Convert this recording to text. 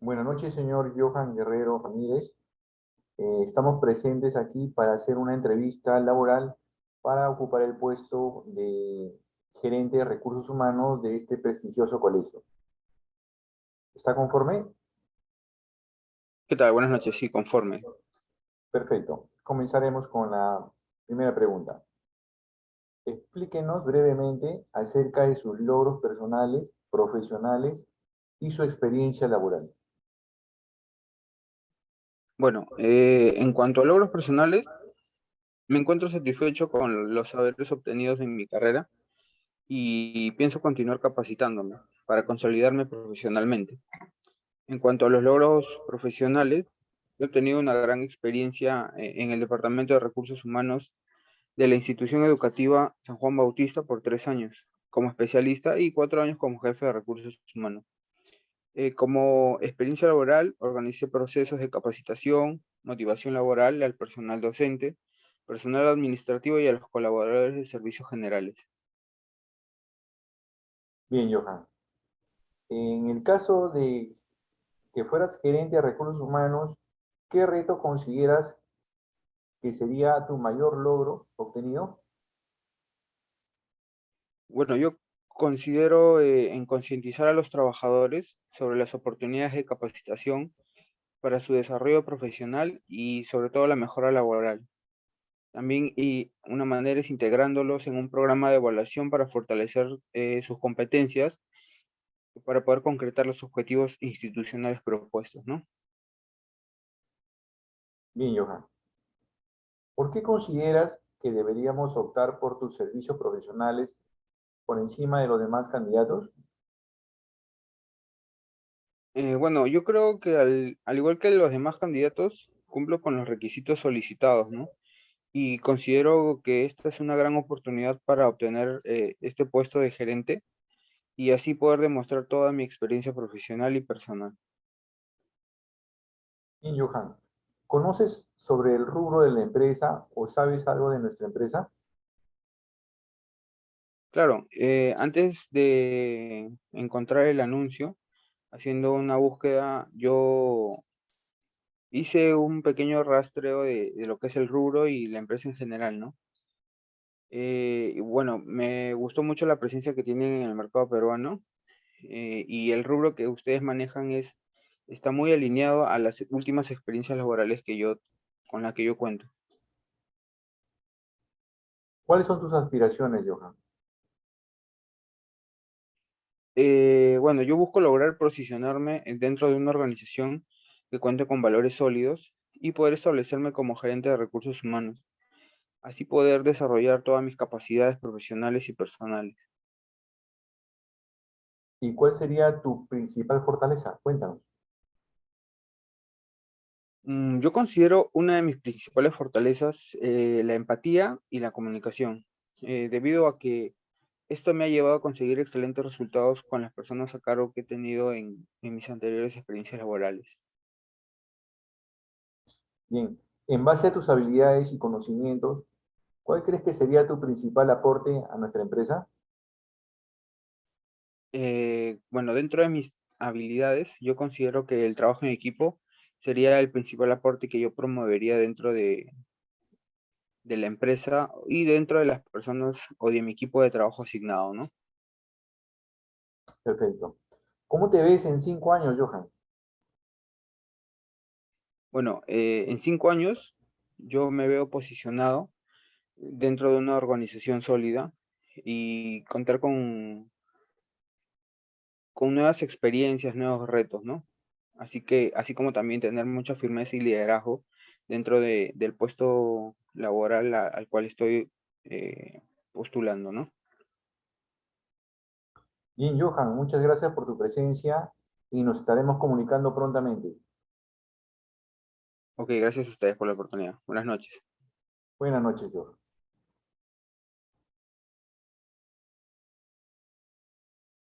Buenas noches, señor Johan Guerrero Ramírez. Eh, estamos presentes aquí para hacer una entrevista laboral para ocupar el puesto de gerente de recursos humanos de este prestigioso colegio. ¿Está conforme? ¿Qué tal? Buenas noches, sí, conforme. Perfecto. Comenzaremos con la primera pregunta. Explíquenos brevemente acerca de sus logros personales, profesionales y su experiencia laboral. Bueno, eh, en cuanto a logros personales, me encuentro satisfecho con los saberes obtenidos en mi carrera y pienso continuar capacitándome para consolidarme profesionalmente. En cuanto a los logros profesionales, he obtenido una gran experiencia eh, en el Departamento de Recursos Humanos de la institución educativa San Juan Bautista por tres años como especialista y cuatro años como jefe de recursos humanos. Eh, como experiencia laboral, organicé procesos de capacitación, motivación laboral al personal docente, personal administrativo y a los colaboradores de servicios generales. Bien, Johan. En el caso de que fueras gerente de recursos humanos, ¿qué reto consideras que sería tu mayor logro obtenido? Bueno, yo considero eh, en concientizar a los trabajadores sobre las oportunidades de capacitación para su desarrollo profesional y sobre todo la mejora laboral. También y una manera es integrándolos en un programa de evaluación para fortalecer eh, sus competencias para poder concretar los objetivos institucionales propuestos, ¿no? Bien, Johan. ¿Por qué consideras que deberíamos optar por tus servicios profesionales por encima de los demás candidatos? Eh, bueno, yo creo que al, igual que los demás candidatos, cumplo con los requisitos solicitados, ¿no? Y considero que esta es una gran oportunidad para obtener eh, este puesto de gerente y así poder demostrar toda mi experiencia profesional y personal. Y Johan, ¿Conoces sobre el rubro de la empresa o sabes algo de nuestra empresa? Claro, eh, antes de encontrar el anuncio, haciendo una búsqueda, yo hice un pequeño rastreo de, lo que es el rubro y la empresa en general, ¿no? Eh, bueno, me gustó mucho la presencia que tienen en el mercado peruano eh, y el rubro que ustedes manejan es está muy alineado a las últimas experiencias laborales que yo, con las que yo cuento. ¿Cuáles son tus aspiraciones, Johan? Eh, bueno, yo busco lograr posicionarme dentro de una organización que cuente con valores sólidos y poder establecerme como gerente de recursos humanos. Así poder desarrollar todas mis capacidades profesionales y personales. ¿Y cuál sería tu principal fortaleza? Cuéntanos. Mm, yo considero una de mis principales fortalezas eh, la empatía y la comunicación, eh, debido a que esto me ha llevado a conseguir excelentes resultados con las personas a cargo que he tenido en, en mis anteriores experiencias laborales. Bien, en base a tus habilidades y conocimientos, ¿cuál crees que sería tu principal aporte a nuestra empresa? Eh, bueno, dentro de mis habilidades, yo considero que el trabajo en equipo sería el principal aporte que yo promovería dentro de, de la empresa y dentro de las personas o de mi equipo de trabajo asignado, ¿no? Perfecto. ¿Cómo te ves en cinco años, Johan? Bueno, eh, en cinco años yo me veo posicionado dentro de una organización sólida y contar con, con nuevas experiencias, nuevos retos, ¿no? Así que, así como también tener mucha firmeza y liderazgo dentro de, del puesto laboral al cual estoy eh, postulando, ¿no? Bien, Johan, muchas gracias por tu presencia y nos estaremos comunicando prontamente. Ok, gracias a ustedes por la oportunidad. Buenas noches. Buenas noches, Johan.